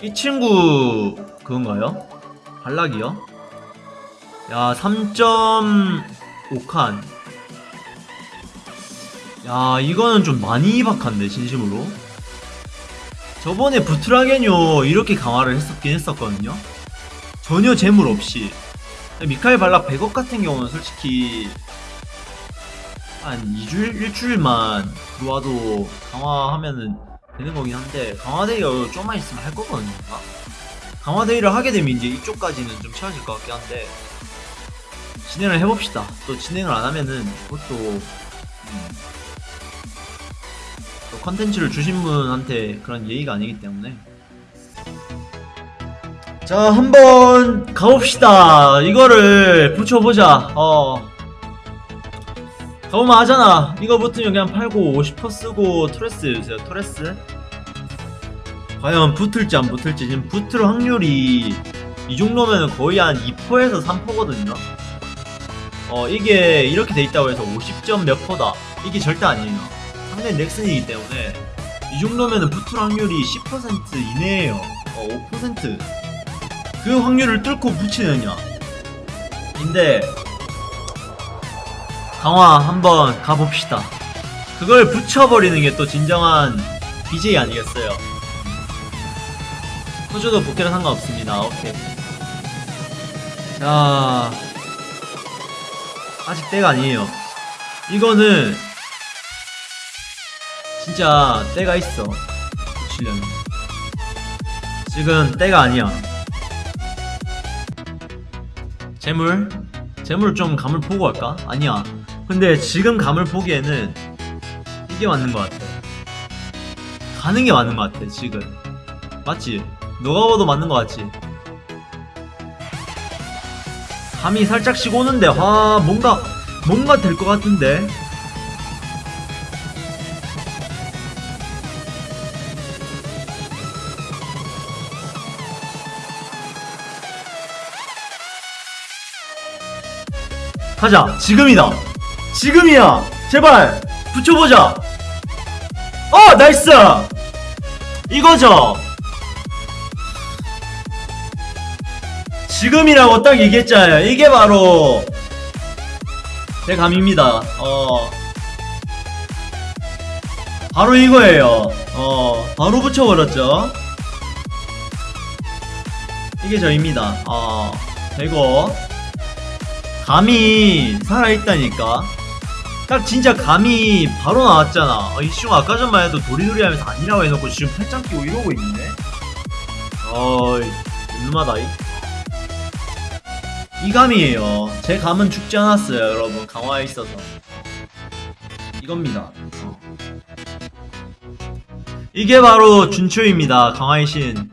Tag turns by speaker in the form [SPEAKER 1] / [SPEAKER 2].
[SPEAKER 1] 이 친구 그건가요? 발락이요? 야 3.5칸 야 이거는 좀 많이 박한데 진심으로 저번에 부트라겐요 이렇게 강화를 했었긴 했었거든요 전혀 재물 없이 미카엘 발락 100억 같은 경우는 솔직히 한 2주일, 1주일만 들어와도 강화하면은 되는 거긴 한데 강화데이가 좀만 있으면 할 거거든요? 강화데이를 하게 되면 이제 이쪽까지는 좀 채워질 것 같긴 한데 진행을 해봅시다. 또 진행을 안 하면은 그것도 음, 또 컨텐츠를 주신 분한테 그런 예의가 아니기 때문에. 자 한번 가봅시다. 이거를 붙여보자. 어 가보면 하잖아. 이거 붙으면 그냥 팔고 50% 쓰고 토레스 주세요 토레스? 과연 붙을지 안 붙을지. 지금 붙을 확률이 이 정도면 거의 한 2%에서 3%거든요. 어 이게 이렇게 돼 있다고 해서 50점 몇 퍼다. 이게 절대 아니에요. 상대 넥슨이기 때문에 이 정도면 붙을 확률이 10% 이내에요. 어, 5%그 확률을 뚫고 붙이느냐. 인데 강화 한번 가봅시다. 그걸 붙여버리는 게 또 진정한 BJ 아니겠어요? 호주도 복귀는 상관없습니다. 오케이. 자, 아직 때가 아니에요. 이거는 진짜 때가 있어. 붙이려면. 지금 때가 아니야. 재물? 재물 좀 감을 보고 할까? 아니야. 근데 지금 감을 보기에는 이게 맞는 것 같아. 가는 게 맞는 것 같아, 지금. 맞지? 너가 봐도 맞는 것 같지? 감이 살짝씩 오는데, 와, 뭔가, 뭔가 될 것 같은데? 가자, 지금이다! 지금이야! 제발! 붙여보자! 어! nice! 이거죠! 지금이라고 딱 얘기했잖아요. 이게 바로 제 감입니다. 어. 바로 이거예요. 어. 바로 붙여버렸죠. 이게 저입니다. 어. 되고. 감이 살아있다니까. 딱 진짜 감이 바로 나왔잖아. 어, 이슈 아까 전만 해도 도리도리 하면서 아니라고 해놓고 지금 팔짱 끼고 이러고 있네. 어이, 눈마다 이. 이 감이에요. 제 감은 죽지 않았어요, 여러분. 강화에 있어서. 이겁니다. 어. 이게 바로 준초입니다. 강화의 신.